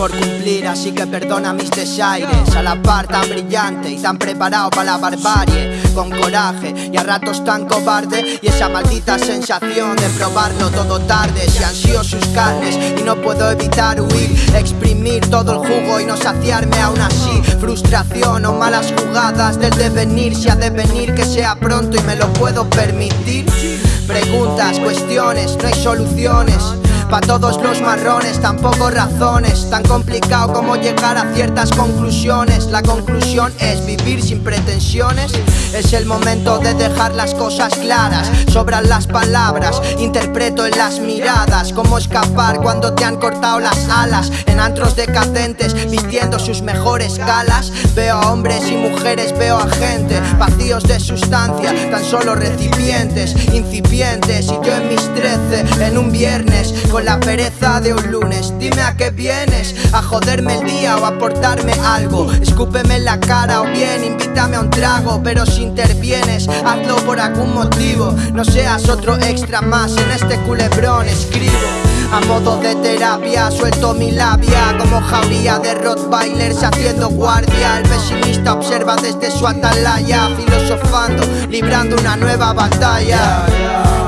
aire Así que perdona mis desaires. A la par tan brillante y tan preparado para la barbarie. Con coraje y a ratos tan cobarde. Y esa maldita sensación de probarlo todo tarde. Si ansío sus carnes y no puedo evitar huir Exprimir todo el jugo y no saciarme aún así. Frustración o malas jugadas del devenir. Si ha de venir que sea pronto y me lo puedo permitir. Preguntas, cuestiones, no hay soluciones Pa' todos los marrones, tampoco razones. Tan complicado como llegar a ciertas conclusiones. La conclusión es vivir sin pretensiones. Es el momento de dejar las cosas claras. Sobran las palabras, interpreto en las miradas. Cómo escapar cuando te han cortado las alas. En antros decadentes, vistiendo sus mejores galas. Veo a hombres y mujeres, veo a gente. Vacíos de sustancia, tan solo recipientes. Incipientes y yo en mis trece, en un viernes con la pereza de un lunes. Dime a qué vienes, a joderme el día o a aportarme algo. Escúpeme en la cara o bien invítame a un trago Pero si intervienes, hazlo por algún motivo. No seas otro extra más en este culebrón Escribo a modo de terapia Suelto mi labia. Como jauría de Rottweilers haciendo guardia. El pesimista observa desde su atalaya Filosofando, librando una nueva batalla.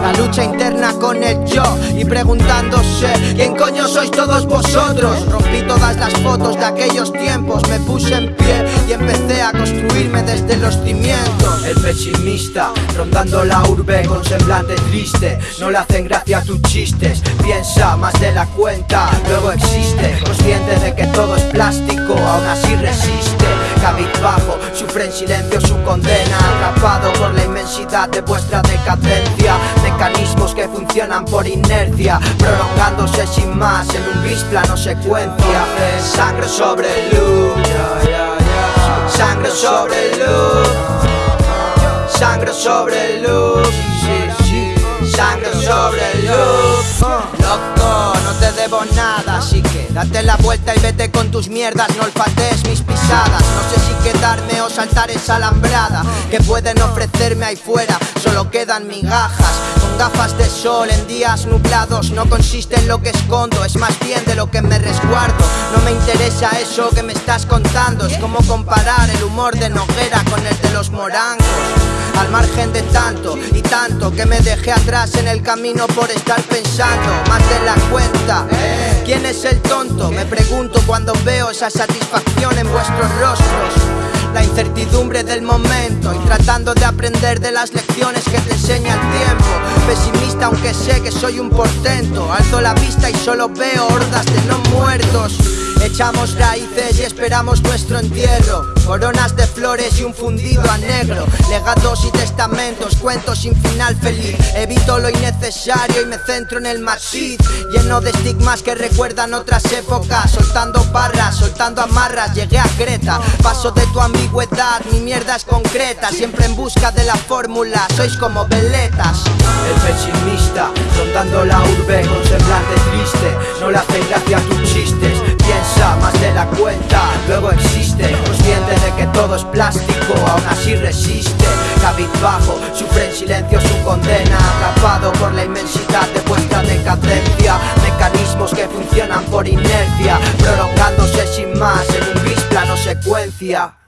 La lucha interna con el yo y preguntándose ¿Quién coño sois todos vosotros? Rompí todas las fotos de aquellos tiempos Me puse en pie y empecé a construirme desde los cimientos El pesimista rondando la urbe con semblante triste. No le hacen gracia tus chistes Piensa más de la cuenta, luego existe. Consciente de que todo es plástico, aún así resiste. Cabizbajo, sufre en silencio su condena Atrapado por la inmensidad de vuestra decadencia. Mecanismos que funcionan por inercia Prolongándose sin más en un gris plano secuencia. Sangre sobre luz. Sangre sobre luz Sangre sobre luz. Sangre sobre luz. Loco, no te debo nada Así que date la vuelta y vete con tus mierdas. No olfatees mis pisadas. No sé si quedarme o saltar esa alambrada Que pueden ofrecerme ahí fuera. Solo quedan migajas gafas de sol en días nublados No consiste en lo que escondo Es más bien de lo que me resguardo No me interesa eso que me estás contando Es como comparar el humor de Noguera Con el de los morangos al margen de tanto y tanto que me dejé atrás en el camino por estar pensando más de la cuenta. ¿Quién es el tonto? Me pregunto cuando veo esa satisfacción en vuestros rostros. Incertidumbre del momento y tratando de aprender de las lecciones que te enseña el tiempo. Pesimista aunque sé que soy un portento. Alzo la vista y solo veo hordas de no muertos. Echamos raíces y esperamos nuestro entierro Coronas de flores y un fundido a negro Legados y testamentos, cuentos sin final feliz. Evito lo innecesario y me centro en el matiz Lleno de estigmas que recuerdan otras épocas. Soltando barras, soltando amarras, llegué a Creta. Paso de tu ambigüedad, mi mierda es concreta. Siempre en busca de la fórmula, sois como veletas. El pesimista, rondando la urbe con semblante triste No le hace gracia tus chistes Piensa más de la cuenta, luego existe todo es plástico, aún así resiste. Cabizbajo, sufre en silencio su condena Atrapado por la inmensidad de vuestra decadencia. Mecanismos que funcionan por inercia Prolongándose sin más en un gris plano secuencia